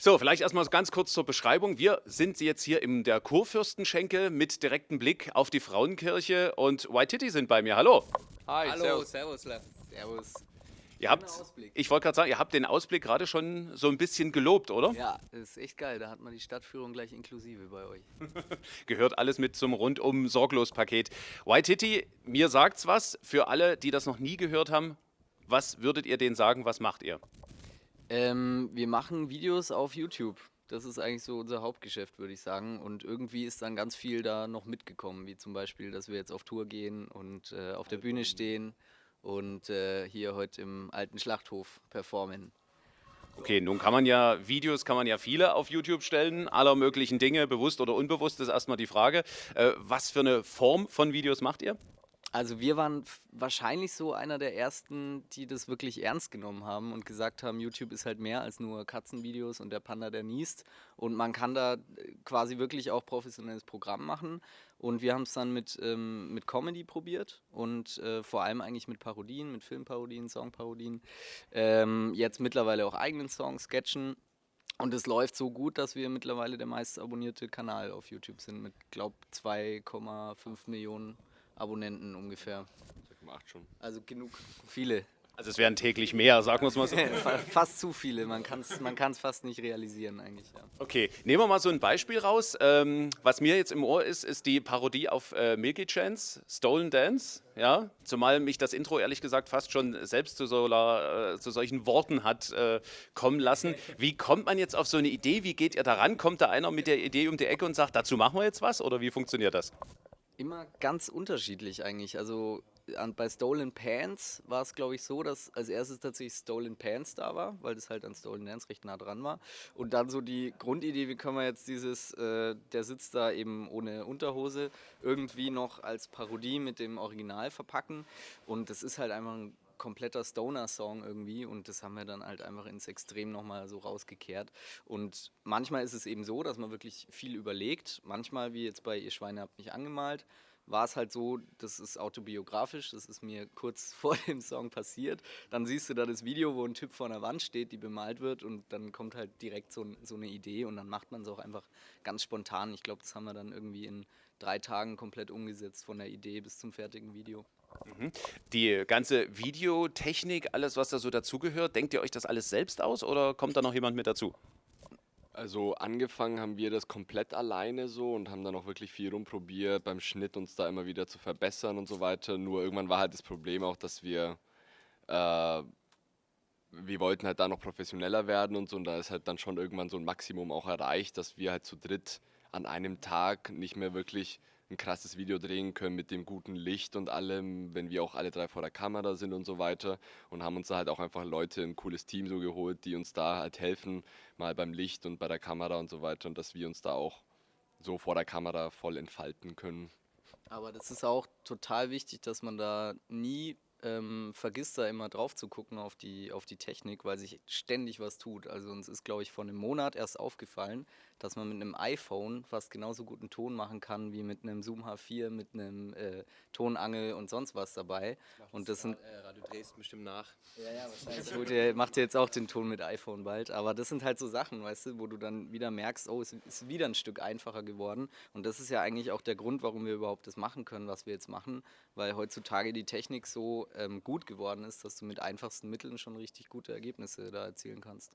So, vielleicht erstmal ganz kurz zur Beschreibung. Wir sind jetzt hier in der Kurfürstenschenke mit direktem Blick auf die Frauenkirche und White Titty sind bei mir. Hallo. Hi, Hallo, servus. servus. Servus. Ihr habt, ich wollte gerade sagen, ihr habt den Ausblick gerade schon so ein bisschen gelobt, oder? Ja, das ist echt geil. Da hat man die Stadtführung gleich inklusive bei euch. Gehört alles mit zum rundum sorglos Paket. White Titty, mir sagt's was. Für alle, die das noch nie gehört haben, was würdet ihr denen sagen? Was macht ihr? Ähm, wir machen Videos auf YouTube. Das ist eigentlich so unser Hauptgeschäft, würde ich sagen. Und irgendwie ist dann ganz viel da noch mitgekommen, wie zum Beispiel, dass wir jetzt auf Tour gehen und äh, auf der Bühne stehen und äh, hier heute im alten Schlachthof performen. Okay, nun kann man ja, Videos kann man ja viele auf YouTube stellen, aller möglichen Dinge, bewusst oder unbewusst, ist erstmal die Frage. Äh, was für eine Form von Videos macht ihr? Also wir waren wahrscheinlich so einer der ersten, die das wirklich ernst genommen haben und gesagt haben, YouTube ist halt mehr als nur Katzenvideos und der Panda, der niest. Und man kann da äh, quasi wirklich auch professionelles Programm machen. Und wir haben es dann mit, ähm, mit Comedy probiert und äh, vor allem eigentlich mit Parodien, mit Filmparodien, Songparodien. Ähm, jetzt mittlerweile auch eigenen Songs, Sketchen. Und es läuft so gut, dass wir mittlerweile der meist abonnierte Kanal auf YouTube sind mit, glaube 2,5 Millionen Abonnenten ungefähr. Macht schon. Also genug, viele. Also es wären täglich mehr, sagen wir es mal so. Fa- fast zu viele, man kann es man kann's fast nicht realisieren eigentlich. Ja. Okay, nehmen wir mal so ein Beispiel raus. Ähm, was mir jetzt im Ohr ist, ist die Parodie auf äh, Milky Chance, Stolen Dance. Ja, zumal mich das Intro ehrlich gesagt fast schon selbst zu, so, äh, zu solchen Worten hat äh, kommen lassen. Wie kommt man jetzt auf so eine Idee? Wie geht ihr daran? Kommt da einer mit der Idee um die Ecke und sagt, dazu machen wir jetzt was? Oder wie funktioniert das? Immer ganz unterschiedlich eigentlich. Also an, bei Stolen Pants war es, glaube ich, so, dass als erstes tatsächlich Stolen Pants da war, weil das halt an Stolen Dance recht nah dran war. Und dann so die Grundidee, wie können wir jetzt dieses, äh, der sitzt da eben ohne Unterhose, irgendwie noch als Parodie mit dem Original verpacken. Und das ist halt einfach ein kompletter Stoner-Song irgendwie und das haben wir dann halt einfach ins Extrem nochmal so rausgekehrt. Und manchmal ist es eben so, dass man wirklich viel überlegt. Manchmal, wie jetzt bei Ihr Schweine habt mich angemalt, war es halt so, das ist autobiografisch, das ist mir kurz vor dem Song passiert. Dann siehst du da das Video, wo ein Typ vor einer Wand steht, die bemalt wird und dann kommt halt direkt so, so eine Idee und dann macht man es auch einfach ganz spontan. Ich glaube, das haben wir dann irgendwie in drei Tagen komplett umgesetzt, von der Idee bis zum fertigen Video. Die ganze Videotechnik, alles, was da so dazugehört, denkt ihr euch das alles selbst aus oder kommt da noch jemand mit dazu? Also angefangen haben wir das komplett alleine so und haben dann auch wirklich viel rumprobiert, beim Schnitt uns da immer wieder zu verbessern und so weiter. Nur irgendwann war halt das Problem auch, dass wir, äh, wir wollten halt da noch professioneller werden und so und da ist halt dann schon irgendwann so ein Maximum auch erreicht, dass wir halt zu dritt an einem Tag nicht mehr wirklich ein krasses Video drehen können mit dem guten Licht und allem, wenn wir auch alle drei vor der Kamera sind und so weiter und haben uns da halt auch einfach Leute, ein cooles Team so geholt, die uns da halt helfen, mal beim Licht und bei der Kamera und so weiter und dass wir uns da auch so vor der Kamera voll entfalten können. Aber das ist auch total wichtig, dass man da nie ähm, vergisst, da immer drauf zu gucken auf die, auf die Technik, weil sich ständig was tut. Also uns ist, glaube ich, vor einem Monat erst aufgefallen, dass man mit einem iPhone fast genauso guten Ton machen kann wie mit einem Zoom H4, mit einem äh, Tonangel und sonst was dabei. Und das sind Äh, Radio Dresden bestimmt nach. ja, ja, wahrscheinlich. Ihr, macht ihr jetzt auch den Ton mit iPhone bald. Aber das sind halt so Sachen, weißt du, wo du dann wieder merkst, oh, es ist wieder ein Stück einfacher geworden. Und das ist ja eigentlich auch der Grund, warum wir überhaupt das machen können, was wir jetzt machen. Weil heutzutage die Technik so ähm, gut geworden ist, dass du mit einfachsten Mitteln schon richtig gute Ergebnisse da erzielen kannst.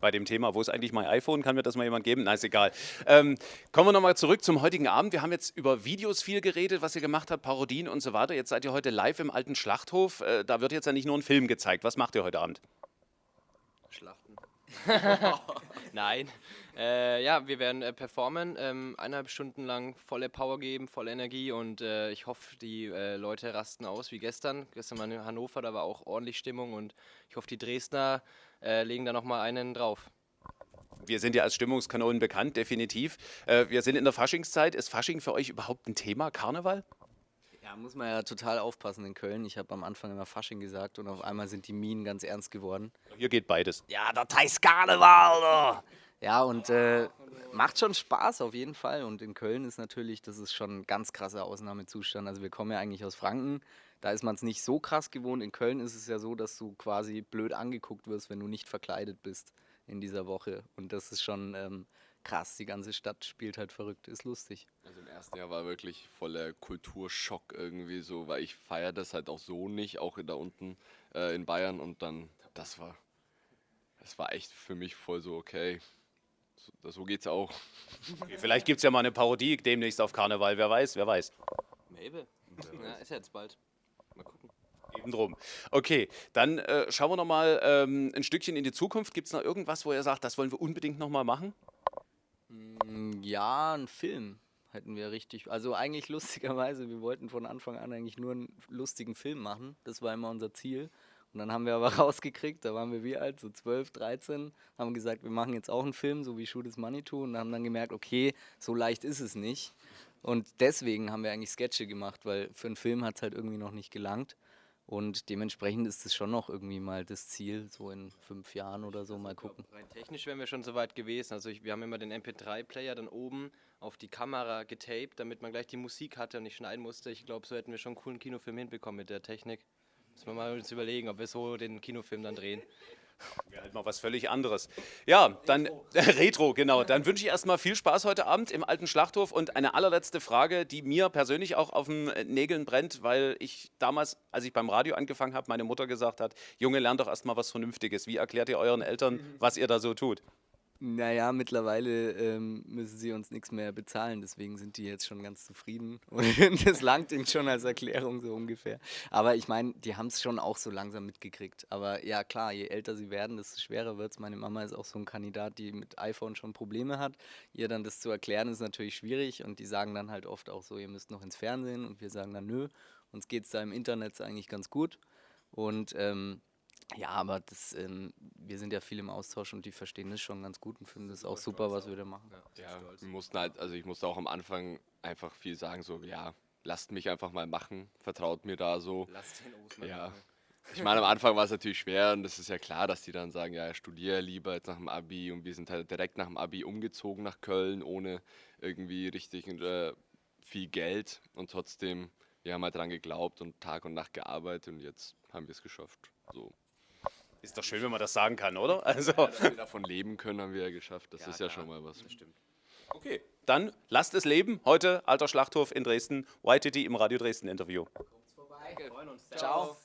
Bei dem Thema, wo ist eigentlich mein iPhone? Kann mir das mal jemand geben? Nein, ist egal. Ähm, kommen wir nochmal zurück zum heutigen Abend. Wir haben jetzt über Videos viel geredet, was ihr gemacht habt, Parodien und so weiter. Jetzt seid ihr heute live im alten Schlachthof. Äh, da wird jetzt ja nicht nur ein Film gezeigt. Was macht ihr heute Abend? Schlachten. Nein. Äh, ja, wir werden äh, performen, ähm, eineinhalb Stunden lang volle Power geben, volle Energie und äh, ich hoffe, die äh, Leute rasten aus wie gestern. Gestern war in Hannover, da war auch ordentlich Stimmung und ich hoffe, die Dresdner äh, legen da nochmal einen drauf. Wir sind ja als Stimmungskanonen bekannt, definitiv. Äh, wir sind in der Faschingszeit. Ist Fasching für euch überhaupt ein Thema? Karneval? Ja, muss man ja total aufpassen in Köln. Ich habe am Anfang immer Fasching gesagt und auf einmal sind die Minen ganz ernst geworden. Hier geht beides. Ja, das heißt Karneval? Ja, und äh, macht schon Spaß auf jeden Fall. Und in Köln ist natürlich, das ist schon ein ganz krasser Ausnahmezustand. Also wir kommen ja eigentlich aus Franken. Da ist man es nicht so krass gewohnt. In Köln ist es ja so, dass du quasi blöd angeguckt wirst, wenn du nicht verkleidet bist. in dieser Woche. Und das ist schon ähm, krass. Die ganze Stadt spielt halt verrückt, ist lustig. Also im ersten Jahr war wirklich voller Kulturschock irgendwie so, weil ich feiere das halt auch so nicht, auch da unten äh, in Bayern und dann, das war, das war echt für mich voll so, okay, so, so geht's auch. Okay, vielleicht gibt es ja mal eine Parodie demnächst auf Karneval, wer weiß, wer weiß. Maybe. Ja, ist ja jetzt bald. Mal gucken. Eben drum. Okay, dann äh, schauen wir nochmal ähm, ein Stückchen in die Zukunft. Gibt es noch irgendwas, wo ihr sagt, das wollen wir unbedingt nochmal machen? Mm, Ja, ein Film hätten wir richtig. Also eigentlich lustigerweise, wir wollten von Anfang an eigentlich nur einen lustigen Film machen. Das war immer unser Ziel. Und dann haben wir aber rausgekriegt, da waren wir wie alt, so 12, 13, haben gesagt, wir machen jetzt auch einen Film, so wie Shoot is Money to, und haben dann gemerkt, okay, so leicht ist es nicht. Und deswegen haben wir eigentlich Sketche gemacht, weil für einen Film hat es halt irgendwie noch nicht gelangt. Und dementsprechend ist es schon noch irgendwie mal das Ziel, so in fünf Jahren oder so mal gucken. Rein technisch wären wir schon so weit gewesen. Also ich, wir haben immer den MP3-Player dann oben auf die Kamera getaped, damit man gleich die Musik hatte und nicht schneiden musste. Ich glaube, so hätten wir schon einen coolen Kinofilm hinbekommen mit der Technik. Müssen wir mal uns überlegen, ob wir so den Kinofilm dann drehen. Wäre halt mal was völlig anderes. Ja, dann Retro, genau. Dann wünsche ich erstmal viel Spaß heute Abend im alten Schlachthof und eine allerletzte Frage, die mir persönlich auch auf den Nägeln brennt, weil ich damals, als ich beim Radio angefangen habe, meine Mutter gesagt hat, Junge, lern doch erstmal was Vernünftiges. Wie erklärt ihr euren Eltern, was ihr da so tut? Naja, mittlerweile ähm, müssen sie uns nichts mehr bezahlen, deswegen sind die jetzt schon ganz zufrieden. Und das langt ihnen schon als Erklärung so ungefähr. Aber ich meine, die haben es schon auch so langsam mitgekriegt. Aber ja, klar, je älter sie werden, desto schwerer wird es. Meine Mama ist auch so ein Kandidat, die mit iPhone schon Probleme hat. Ihr dann das zu erklären, ist natürlich schwierig. Und die sagen dann halt oft auch so, ihr müsst noch ins Fernsehen. Und wir sagen dann, nö, uns geht es da im Internet eigentlich ganz gut. Und ähm, ja, aber das, ähm, wir sind ja viel im Austausch und die verstehen das schon ganz gut und finden das auch super, was wir da machen. Ja, wir mussten halt, also ich musste auch am Anfang einfach viel sagen, so, ja, lasst mich einfach mal machen, vertraut mir da so. Lasst den Osman Ja. machen. Ich meine, am Anfang war es natürlich schwer und das ist ja klar, dass die dann sagen, ja, studiere lieber jetzt nach dem Abi und wir sind halt direkt nach dem Abi umgezogen nach Köln, ohne irgendwie richtig äh, viel Geld und trotzdem, wir haben halt dran geglaubt und Tag und Nacht gearbeitet und jetzt haben wir es geschafft. So. Ist doch schön, wenn man das sagen kann, oder? Also, Dass wir davon leben können, haben wir ja geschafft. Das Ja, ist ja klar. schon mal was. Stimmt. okay. Dann lasst es leben. Heute alter Schlachthof in Dresden. YTT im Radio Dresden Interview. Wir freuen uns. Ciao.